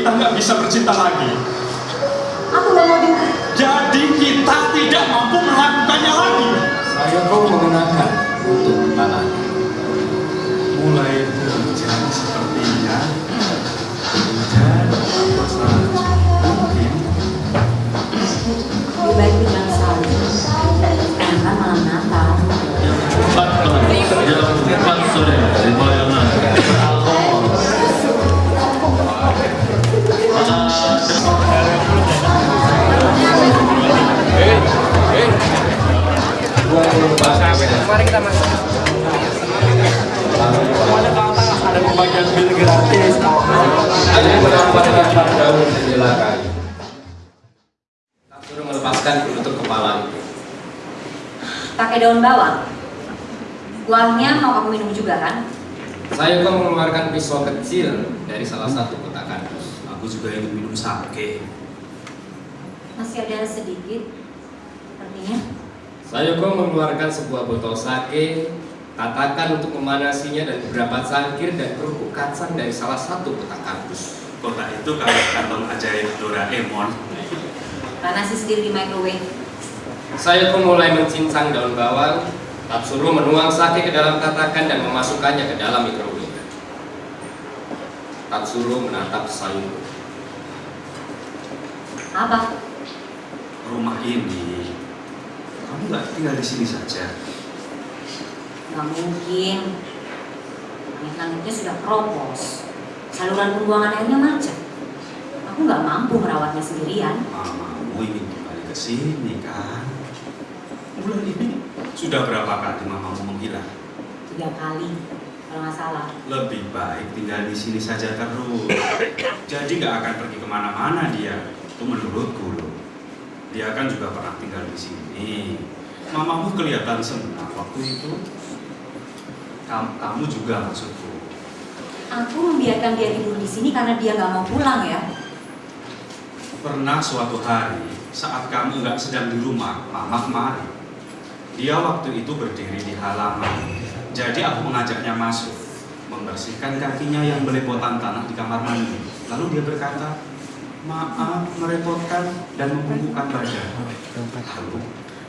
kita nggak bisa bercinta lagi. Aku nggak mau dengar. Jadi kita tidak mampu melakukannya lagi. Saya kau mengenakan Mari kita masuk. Ada pembagian bil gratis. Ada daun jendela kayu. Tak suruh melepaskan penutup kepala itu. Pakai daun bawang. Kuahnya mau kamu minum juga kan? Saya kau mengeluarkan pisau kecil dari salah satu kotak kardus. aku juga ingin minum sake. Masih ada sedikit. Sepertinya. Saya kau mengeluarkan sebuah botol sake, katakan untuk memanasinya dan beberapa cangkir dan kerupuk kacang dari salah satu kotak kardus. Kota itu kayak kantong ajaib Doraemon. Panasi sendiri di microwave. Saya pun mulai mencincang daun bawang, tak suruh menuang sake ke dalam tatakan dan memasukkannya ke dalam microwave. Tak suruh menatap sayur. Apa? Rumah ini, kamu nggak tinggal di sini saja. Gak mungkin. Langit-langitnya sudah keropos. Saluran pembuangan airnya macet. Aku nggak mampu merawatnya sendirian. Mamamu ingin kembali ke sini kan? Bulan ini sudah berapa kali mamamu menghilang? Tiga kali, kalau nggak salah. Lebih baik tinggal di sini saja terus. Jadi nggak akan pergi ke mana-mana dia. Itu menurutku loh. Dia kan juga pernah tinggal di sini. Mamamu kelihatan senang waktu itu. Kamu, juga maksudku. Aku membiarkan dia tidur di sini karena dia nggak mau pulang ya. Pernah suatu hari saat kamu nggak sedang di rumah, mama kemari. Dia waktu itu berdiri di halaman. Jadi aku mengajaknya masuk, membersihkan kakinya yang belepotan tanah di kamar mandi. Lalu dia berkata, maaf merepotkan dan membungkukkan badan. Lalu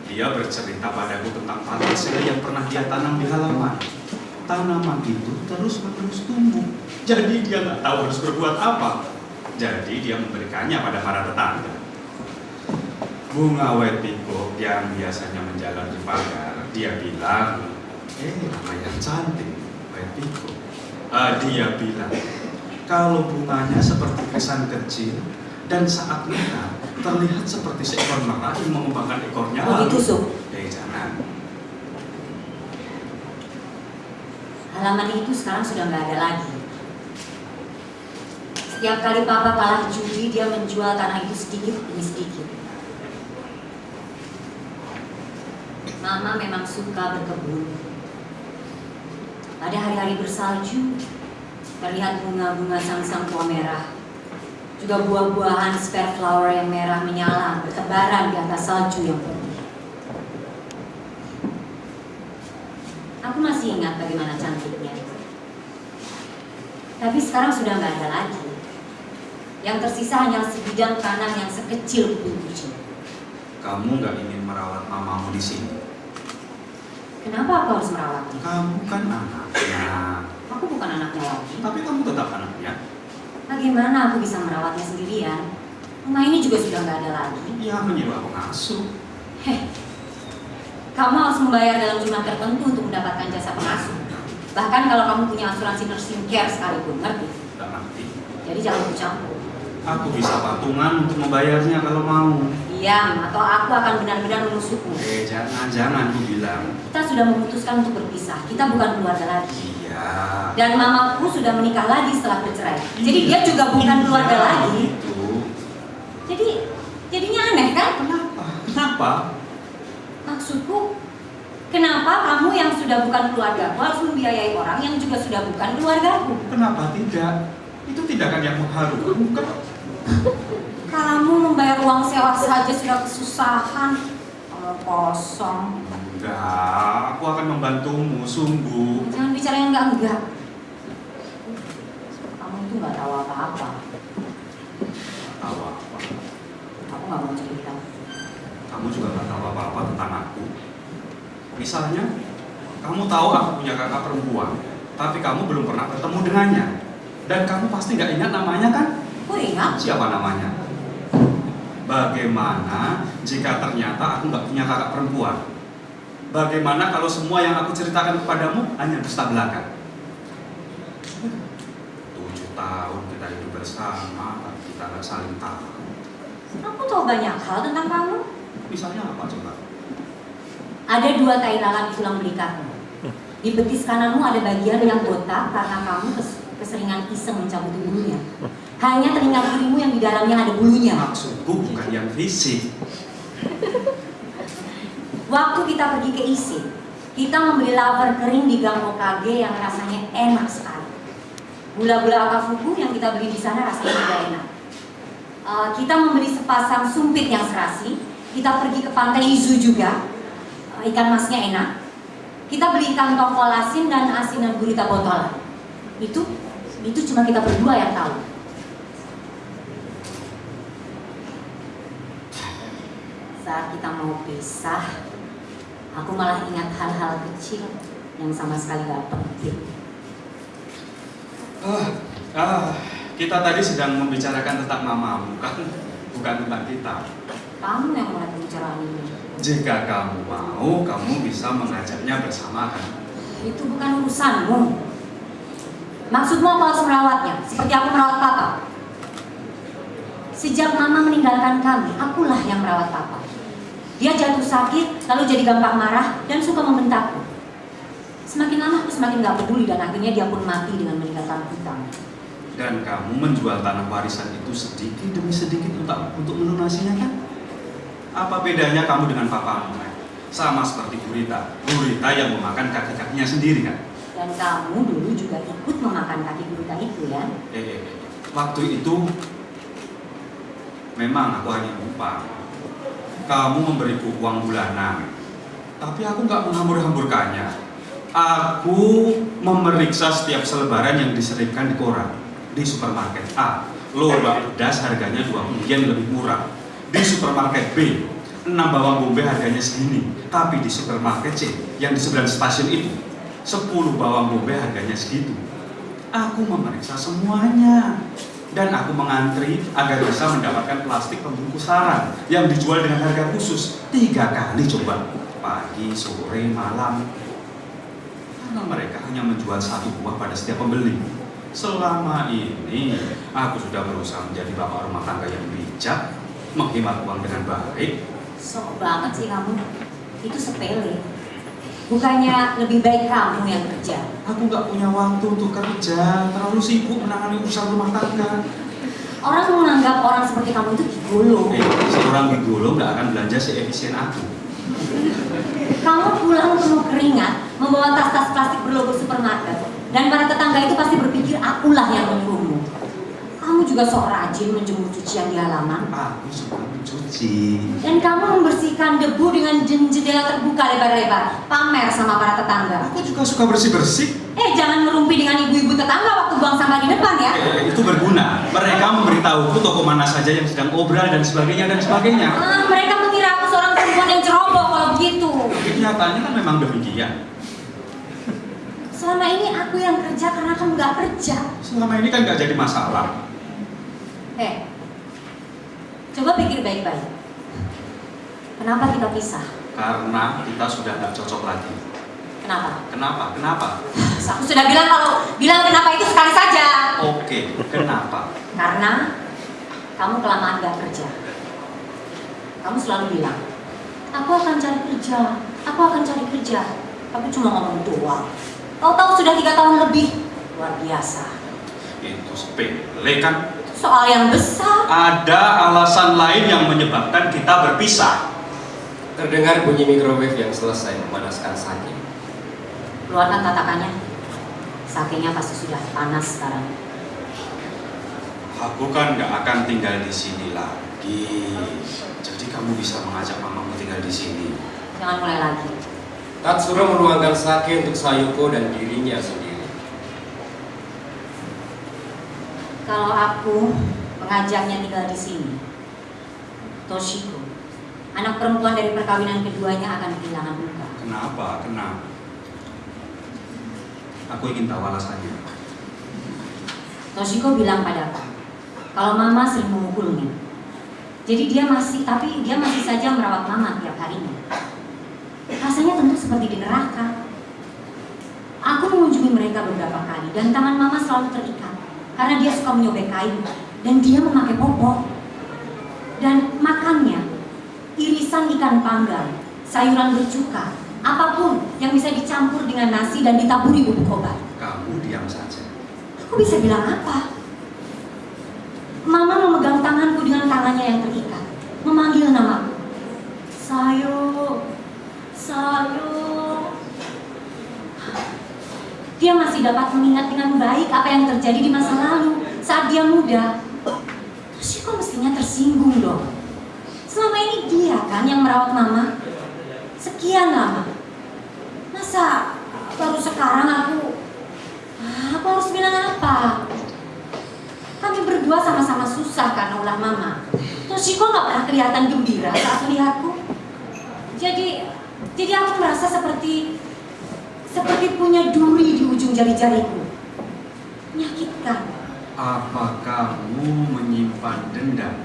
dia bercerita padaku tentang panasnya yang pernah dia tanam di halaman. Tanaman itu terus menerus tumbuh. Jadi dia nggak tahu harus berbuat apa. Jadi dia memberikannya pada para tetangga. Bunga peacock yang biasanya menjalar di pagar, dia bilang, eh nama yang cantik, white peacock. Ah, dia bilang, kalau bunganya seperti kesan kecil dan saat merah terlihat seperti seekor merah yang mengembangkan ekornya. Oh lalu- gitu, Suk. Eh jangan. Halaman itu sekarang sudah nggak ada lagi. Setiap kali papa kalah judi, dia menjual tanah itu sedikit demi sedikit. Mama memang suka berkebun. Pada hari-hari bersalju, terlihat bunga-bunga sang-sang tua merah. Juga buah-buahan spare flower yang merah menyala bertebaran di atas salju yang putih. Aku masih ingat bagaimana cantiknya. Tapi sekarang sudah nggak ada lagi. Yang tersisa hanya sebidang tanah yang sekecil kucing. Kamu nggak ingin merawat mamamu di sini. Kenapa aku harus merawatnya? Kamu kan anaknya. Aku bukan anaknya lagi. Tapi kamu tetap anaknya. Bagaimana aku bisa merawatnya sendirian? Rumah ini juga sudah nggak ada lagi. Ya menyewa pengasuh. Heh, kamu harus membayar dalam jumlah tertentu untuk mendapatkan jasa pengasuh. Bahkan kalau kamu punya asuransi nursing care sekalipun, ngerti? Tak ngerti. Jadi jangan ikut campur. Aku bisa patungan untuk membayarnya kalau mau. Diam, atau aku akan benar-benar menusukmu. Eh jangan jangan aku bilang. Kita sudah memutuskan untuk berpisah. Kita bukan keluarga lagi. Iya. Dan mamaku sudah menikah lagi setelah bercerai. Jadi dia juga bukan keluarga Iya, lagi. Itu. Jadi jadinya aneh kan? Kenapa? Kenapa? Maksudku, kenapa kamu yang sudah bukan keluargaku harus membiayai orang yang juga sudah bukan keluargaku? Kenapa tidak? Itu tindakan yang mengharukan bukan? Kamu membayar uang sewa saja sudah kesusahan. Kalau kosong. Enggak, aku akan membantumu, sungguh. Jangan bicara yang enggak-enggak. Kamu tuh nggak tahu apa-apa. nggak mau cerita. Kamu juga nggak tahu apa-apa tentang aku. Misalnya, kamu tahu aku punya kakak perempuan, tapi kamu belum pernah bertemu dengannya. Dan kamu pasti nggak ingat namanya kan? Aku ingat. Siapa namanya? Bagaimana jika ternyata aku nggak punya kakak perempuan? Bagaimana kalau semua yang aku ceritakan kepadamu hanya dusta belaka? Tujuh tahun kita hidup bersama, tapi kita nggak saling tahu. Aku tahu banyak hal tentang kamu. Misalnya apa coba? Ada dua tai lalat di tulang belikatmu. Di betis kananmu ada bagian yang botak karena kamu kes- keseringan iseng mencabut bulunya. Hanya telinga kirimu yang di dalamnya ada bulunya. Maksudku bukan yang fisik. Waktu kita pergi ke IC, kita membeli laver kering di Gang OKG yang rasanya enak sekali. Gula-gula akafuku yang kita beli di sana rasanya juga enak. Eh, kita membeli sepasang sumpit yang serasi. Kita pergi ke pantai Izu juga. Eh, ikan masnya enak. Kita beli ikan tongkol asin dan asinan gurita botolan. Itu itu cuma kita berdua yang tahu. Saat kita mau pisah, aku malah ingat hal-hal kecil yang sama sekali gak penting. Ah, ah, kita tadi sedang membicarakan tentang mamamu kan, bukan tentang kita. Kamu yang mulai pembicaraan ini. Jika kamu mau, kamu bisa mengajaknya bersama kan? Itu bukan urusanmu. Maksudmu aku harus merawatnya, seperti aku merawat papa. Sejak mama meninggalkan kami, akulah yang merawat papa. Dia jatuh sakit, lalu jadi gampang marah, dan suka membentakku. Semakin lama aku semakin gak peduli dan akhirnya dia pun mati dengan meninggalkan hutang. Dan kamu menjual tanah warisan itu sedikit demi sedikit untuk untuk melunasinya kan? Apa bedanya kamu dengan papamu? Sama seperti Gurita. Gurita yang memakan kaki-kakinya sendiri kan? Dan kamu dulu juga ikut memakan kaki gurita itu ya? Eh, eh, eh. waktu itu memang aku hanya lupa. Kamu memberiku uang bulanan, tapi aku nggak menghambur-hamburkannya. Aku memeriksa setiap selebaran yang diselipkan di koran di supermarket A. Lobak pedas harganya 2 yen lebih murah. Di supermarket B, 6 bawang bombay harganya segini. Tapi di supermarket C, yang di sebelah stasiun itu, 10 bawang bombay harganya segitu. Aku memeriksa semuanya dan aku mengantri agar bisa mendapatkan plastik pembungkus sarang yang dijual dengan harga khusus tiga kali coba pagi, sore, malam. Karena mereka hanya menjual satu buah pada setiap pembeli. Selama ini aku sudah berusaha menjadi bapak rumah tangga yang bijak, menghemat uang dengan baik. Sok banget sih kamu. Itu sepele. Bukannya lebih baik kamu yang kerja. Aku nggak punya waktu untuk kerja, terlalu sibuk menangani urusan rumah tangga. Orang menganggap orang seperti kamu itu gigolo. Eh, seorang gigolo nggak akan belanja seefisien aku. Kamu pulang penuh keringat, membawa tas-tas plastik berlogo supermarket. Dan para tetangga itu pasti berpikir akulah yang menyuruhmu. Kamu juga sok rajin menjemur cucian di halaman. Aku suka mencuci. Dan kamu membersihkan debu dengan jen- jendela terbuka lebar-lebar. Pamer sama para tetangga. Aku juga suka bersih-bersih. Eh, jangan merumpi dengan ibu-ibu tetangga waktu buang sampah di depan ya. Eh, itu berguna. Mereka memberitahuku toko mana saja yang sedang obral dan sebagainya dan sebagainya. Ah, mereka mengira aku seorang perempuan yang ceroboh kalau begitu. Kenyataannya kan memang demikian. Selama ini aku yang kerja karena kamu gak kerja. Selama ini kan nggak jadi masalah. Eh, coba pikir baik-baik. Kenapa kita pisah? Karena kita sudah nggak cocok lagi. Kenapa? Kenapa? Kenapa? Aku sudah bilang kalau bilang kenapa itu sekali saja. Oke, kenapa? Karena kamu kelamaan gak kerja. Kamu selalu bilang, aku akan cari kerja, aku akan cari kerja. Tapi cuma ngomong doang. Tahu-tahu sudah tiga tahun lebih. Luar biasa. Itu sepele kan? Soal yang besar. Ada alasan lain yang menyebabkan kita berpisah. Terdengar bunyi microwave yang selesai memanaskan sake. Keluarkan tatakannya. Sakenya pasti sudah panas sekarang. Aku kan nggak akan tinggal di sini lagi. Jadi kamu bisa mengajak mamamu tinggal di sini. Jangan mulai lagi. Tatsuro menuangkan sake untuk Sayuko dan dirinya sendiri. Kalau aku mengajaknya tinggal di sini, Toshiko, anak perempuan dari perkawinan keduanya akan kehilangan luka. Kenapa? Kenapa? Aku ingin tahu alasannya. Toshiko bilang padaku, kalau mama sering memukulnya. Jadi dia masih, tapi dia masih saja merawat mama tiap harinya. Rasanya tentu seperti di neraka. Aku mengunjungi mereka beberapa kali dan tangan mama selalu terikat karena dia suka menyobek kayu dan dia memakai popok. Dan makannya, irisan ikan panggang, sayuran bercuka, apa pun yang bisa dicampur dengan nasi dan ditaburi bubuk obat. Kamu diam saja. Aku bisa bilang apa? Mama memegang tanganku dengan tangannya yang terikat, memanggil namaku. Sayo, Sayo. Dia masih dapat mengingat dengan baik apa yang terjadi di masa lalu saat dia muda. Terus kok mestinya tersinggung dong. Selama ini dia kan yang merawat mama. Sekian lama. Masa baru sekarang aku Ah, Aku harus bilang apa? Kami berdua sama-sama susah karena ulah mama. Toshiko nggak pernah kelihatan gembira saat melihatku. Jadi, jadi aku merasa seperti seperti punya duri di ujung jari-jariku. Menyakitkan. Apa kamu menyimpan dendam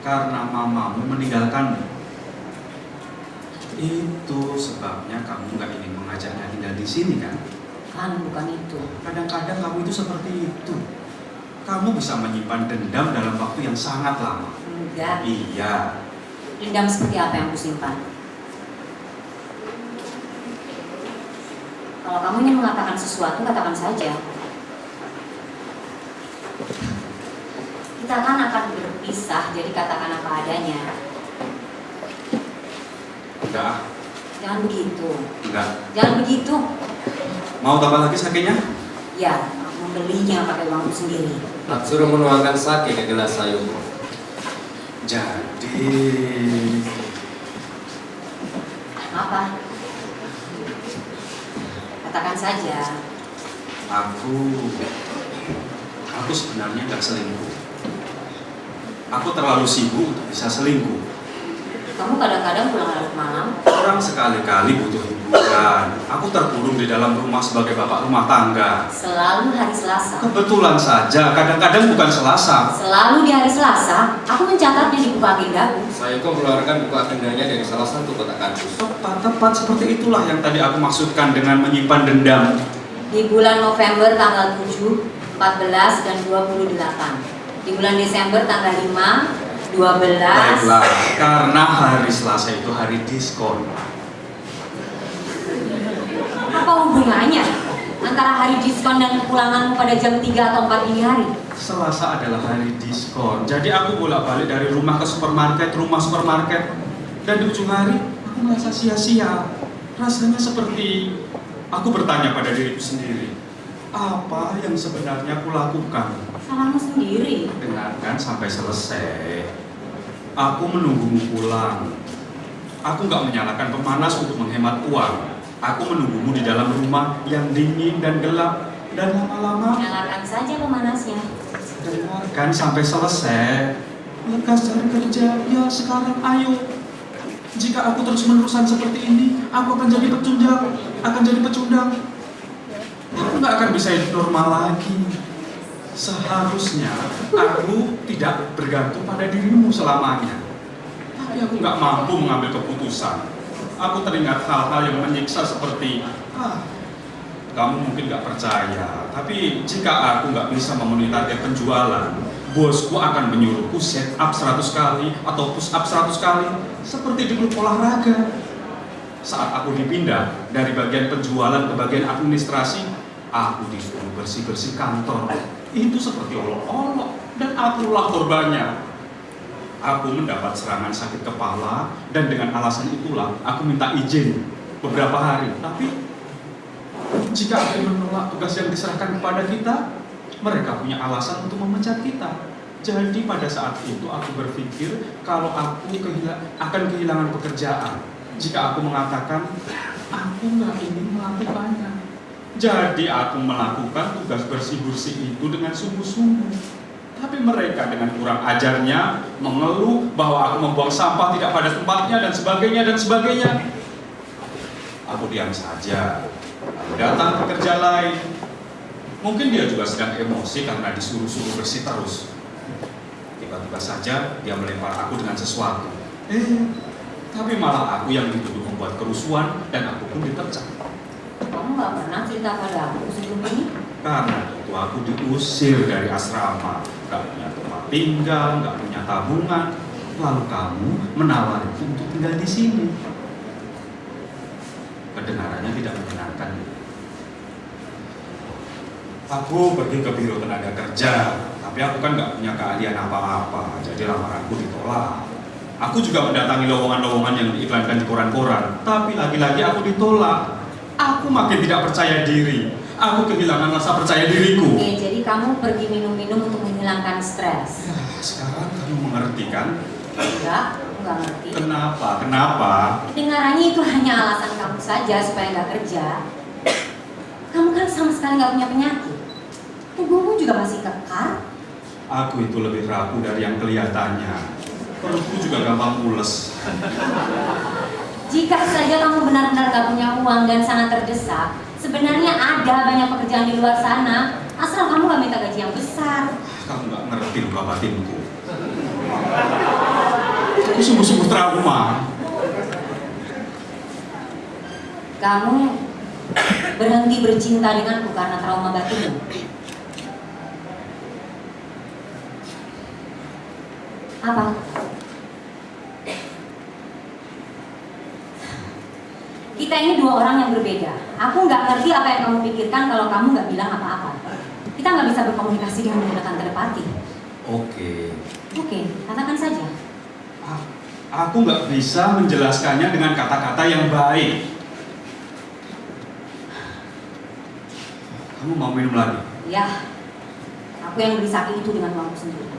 karena mamamu meninggalkanmu? Itu sebabnya kamu nggak ingin mengajaknya tinggal di sini kan? Kan bukan itu. Kadang-kadang kamu itu seperti itu. Kamu bisa menyimpan dendam dalam waktu yang sangat lama. Enggak. Iya, Dendam seperti apa yang kusimpan? Kalau kamu ingin mengatakan sesuatu, katakan saja. Kita kan akan berpisah, jadi katakan apa adanya. Enggak, Jangan begitu. enggak. Jangan begitu. Mau tambah lagi sakitnya? Ya, membelinya pakai uangku sendiri. Matsuru menuangkan sake ke gelas Sayoko. Jadi, Apa? Katakan saja. aku, aku sebenarnya nggak selingkuh. Aku terlalu sibuk untuk bisa selingkuh. Kamu kadang-kadang pulang larut malam. Orang sekali-kali butuh hiburan. Aku terkurung di dalam rumah sebagai bapak rumah tangga. Selalu hari Selasa. Kebetulan saja, kadang-kadang bukan Selasa. Selalu di hari Selasa, aku mencatatnya di buku agendaku. Sayoko mengeluarkan buku agendanya dari salah satu kotak kardus. Tepat-tepat seperti itulah yang tadi aku maksudkan dengan menyimpan dendam. Di bulan November tanggal 7, 14, dan 28. Di bulan Desember tanggal 5, 12. Baiklah, karena hari Selasa itu hari diskon. Apa hubungannya antara hari diskon dan kepulanganmu pada jam 3 atau 4 dini hari? Selasa adalah hari diskon. Jadi aku bolak-balik dari rumah ke supermarket, rumah supermarket. Dan di ujung hari, aku merasa sia-sia. Rasanya seperti aku bertanya pada diriku sendiri. Apa yang sebenarnya aku lakukan? Salahmu sendiri. Dengarkan sampai selesai. Aku menunggumu pulang. Aku nggak menyalakan pemanas untuk menghemat uang. Aku menunggumu di dalam rumah yang dingin dan gelap. Dan lama-lama Nyalakan saja pemanasnya. dengarkan sampai selesai. Lekas cari kerja. Ya sekarang ayo. Jika aku terus menerusan seperti ini, aku akan jadi pecundang. Akan jadi pecundang. Aku nggak akan bisa hidup normal lagi. Seharusnya aku tidak bergantung pada dirimu selamanya. Tapi aku nggak mampu mengambil keputusan. Aku teringat hal-hal yang menyiksa seperti, ah, kamu mungkin nggak percaya. Tapi jika aku nggak bisa memenuhi target penjualan, bosku akan menyuruhku set up 100 kali atau push up 100 kali seperti di klub olahraga. Saat aku dipindah dari bagian penjualan ke bagian administrasi, aku disuruh bersih-bersih kantor. Itu seperti olok-olok dan akulah korbannya. Aku mendapat serangan sakit kepala dan dengan alasan itulah aku minta izin beberapa hari. Tapi jika aku menolak tugas yang diserahkan kepada kita, mereka punya alasan untuk memecat kita. Jadi pada saat itu aku berpikir kalau aku akan kehilangan pekerjaan jika aku mengatakan aku nggak ingin melakukannya. Jadi aku melakukan tugas bersih-bersih itu dengan sungguh-sungguh. Tapi mereka dengan kurang ajarnya mengeluh bahwa aku membuang sampah tidak pada tempatnya dan sebagainya dan sebagainya. Aku diam saja. Aku datang ke kerja lain. Mungkin dia juga sedang emosi karena disuruh-suruh bersih terus. Tiba-tiba saja dia melempar aku dengan sesuatu. Eh, tapi malah aku yang dituduh membuat kerusuhan dan aku pun dipecat. Kamu nggak pernah cerita pada aku sebelum ini? Karena itu aku diusir dari asrama, gak punya tempat tinggal, gak punya tabungan. Lalu kamu menawariku untuk tinggal di sini. Kedengarannya tidak menyenangkan. Aku pergi ke biro tenaga kerja, tapi aku kan gak punya keahlian apa-apa, jadi lamaranku ditolak. Aku juga mendatangi lowongan-lowongan yang diiklankan di koran-koran, tapi lagi-lagi aku ditolak. Aku makin tidak percaya diri. Aku kehilangan rasa percaya diriku. Oke, jadi kamu pergi minum-minum untuk menghilangkan stres. Ya, sekarang kamu mengerti kan? Enggak, aku nggak ngerti. Kenapa? Kenapa? Kedengarannya itu hanya alasan kamu saja supaya nggak kerja. Kamu kan sama sekali nggak punya penyakit. Tubuhmu juga masih kekar. Aku itu lebih rapuh dari yang kelihatannya. Perutku juga gampang mules. Jika saja kamu benar-benar nggak punya uang dan sangat terdesak, sebenarnya ada banyak pekerjaan di luar sana. Asal kamu nggak minta gaji yang besar. Kamu nggak ngerti luka batinku. Aku sungguh-sungguh trauma. Kamu berhenti bercinta denganku karena trauma batinmu. Apa? Kita ini dua orang yang berbeda. Aku nggak ngerti apa yang kamu pikirkan kalau kamu nggak bilang apa-apa. Kita nggak bisa berkomunikasi dengan menggunakan telepati. Oke. Oke, katakan saja. A- Aku nggak bisa menjelaskannya dengan kata-kata yang baik. Kamu mau minum lagi? Ya, aku yang beli sake itu dengan uangku sendiri.